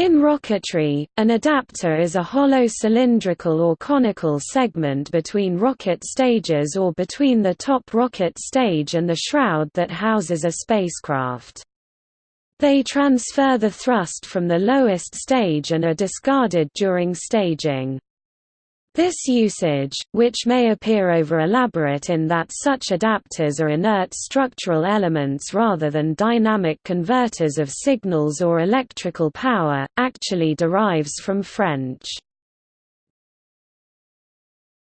In rocketry, an adapter is a hollow cylindrical or conical segment between rocket stages or between the top rocket stage and the shroud that houses a spacecraft. They transfer the thrust from the lowest stage and are discarded during staging. This usage, which may appear over-elaborate in that such adapters are inert structural elements rather than dynamic converters of signals or electrical power, actually derives from French